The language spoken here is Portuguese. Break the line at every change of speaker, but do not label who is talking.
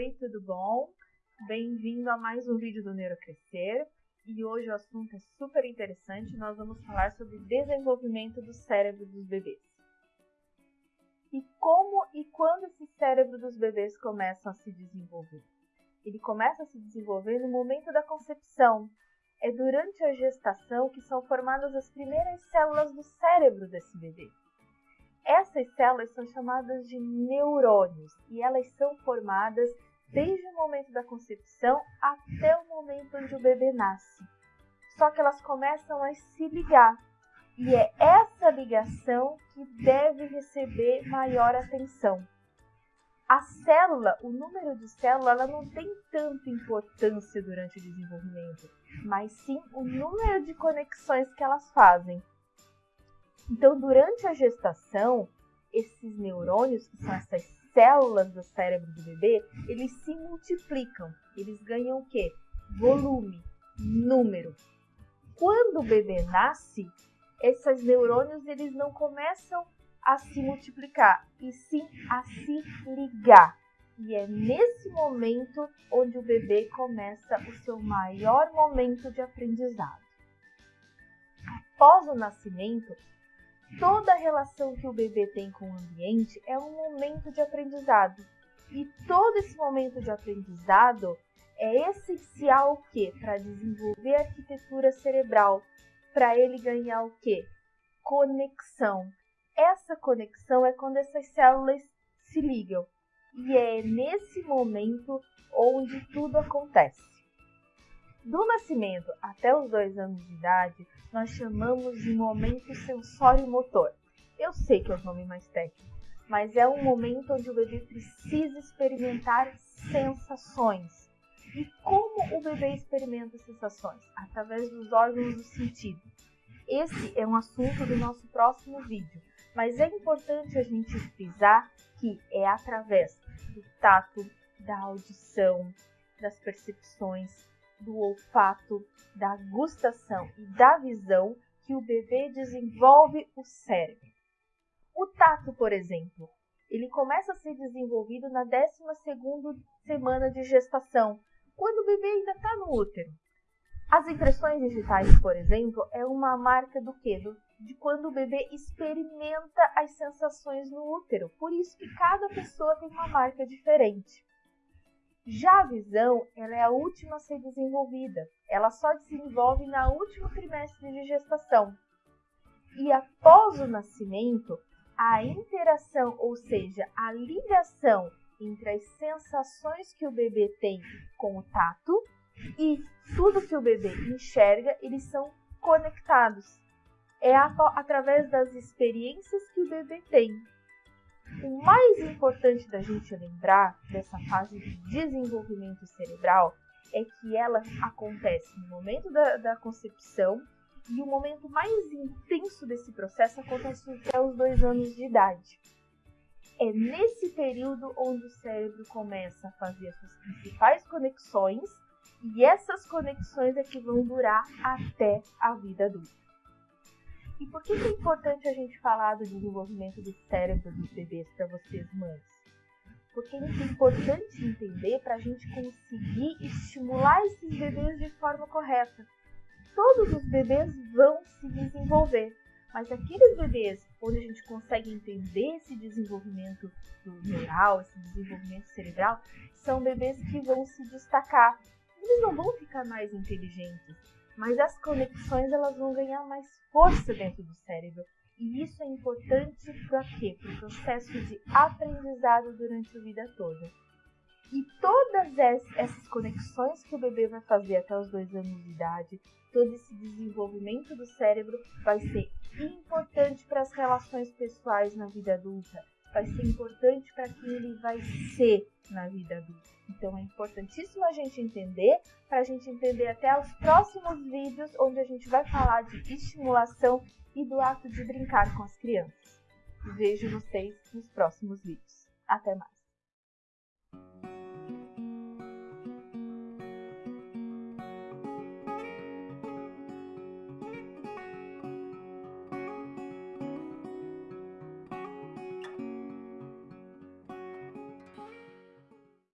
Oi, tudo bom? Bem-vindo a mais um vídeo do Neurocrescer. E hoje o assunto é super interessante, nós vamos falar sobre desenvolvimento do cérebro dos bebês. E como e quando esse cérebro dos bebês começam a se desenvolver? Ele começa a se desenvolver no momento da concepção. É durante a gestação que são formadas as primeiras células do cérebro desse bebê. Essas células são chamadas de neurônios e elas são formadas desde o momento da concepção até o momento onde o bebê nasce. Só que elas começam a se ligar e é essa ligação que deve receber maior atenção. A célula, o número de células, ela não tem tanta importância durante o desenvolvimento, mas sim o número de conexões que elas fazem. Então, durante a gestação, esses neurônios, que são essas células do cérebro do bebê, eles se multiplicam. Eles ganham o quê? Volume, número. Quando o bebê nasce, esses neurônios eles não começam a se multiplicar, e sim a se ligar. E é nesse momento onde o bebê começa o seu maior momento de aprendizado. Após o nascimento, Toda relação que o bebê tem com o ambiente é um momento de aprendizado. E todo esse momento de aprendizado é essencial o quê? Para desenvolver a arquitetura cerebral, para ele ganhar o quê? Conexão. Essa conexão é quando essas células se ligam. E é nesse momento onde tudo acontece. Do nascimento até os dois anos de idade, nós chamamos de momento sensório-motor. Eu sei que é o nome mais técnico, mas é um momento onde o bebê precisa experimentar sensações. E como o bebê experimenta sensações? Através dos órgãos do sentido. Esse é um assunto do nosso próximo vídeo, mas é importante a gente frisar que é através do tato, da audição, das percepções, do olfato, da gustação e da visão que o bebê desenvolve o cérebro. O tato, por exemplo, ele começa a ser desenvolvido na 12ª semana de gestação, quando o bebê ainda está no útero. As impressões digitais, por exemplo, é uma marca do quê? De quando o bebê experimenta as sensações no útero. Por isso que cada pessoa tem uma marca diferente. Já a visão, ela é a última a ser desenvolvida. Ela só desenvolve na último trimestre de gestação. E após o nascimento, a interação, ou seja, a ligação entre as sensações que o bebê tem com o tato e tudo que o bebê enxerga, eles são conectados. É através das experiências que o bebê tem. O mais importante da gente lembrar dessa fase de desenvolvimento cerebral é que ela acontece no momento da, da concepção e o momento mais intenso desse processo acontece até os dois anos de idade. É nesse período onde o cérebro começa a fazer as suas principais conexões e essas conexões é que vão durar até a vida adulta. E por que é importante a gente falar do desenvolvimento do cérebro dos bebês para vocês, mães? Porque é importante entender para a gente conseguir estimular esses bebês de forma correta. Todos os bebês vão se desenvolver, mas aqueles bebês onde a gente consegue entender esse desenvolvimento neural, esse desenvolvimento cerebral, são bebês que vão se destacar. Eles não vão ficar mais inteligentes, mas as conexões elas vão ganhar mais força dentro do cérebro. E isso é importante para quê? Para o processo de aprendizado durante a vida toda. E todas essas conexões que o bebê vai fazer até os dois anos de idade, todo esse desenvolvimento do cérebro vai ser importante para as relações pessoais na vida adulta, vai ser importante para quem ele vai ser na vida adulta. Então é importantíssimo a gente entender, para a gente entender até os próximos vídeos, onde a gente vai falar de estimulação e do ato de brincar com as crianças. Vejo vocês nos próximos vídeos. Até mais!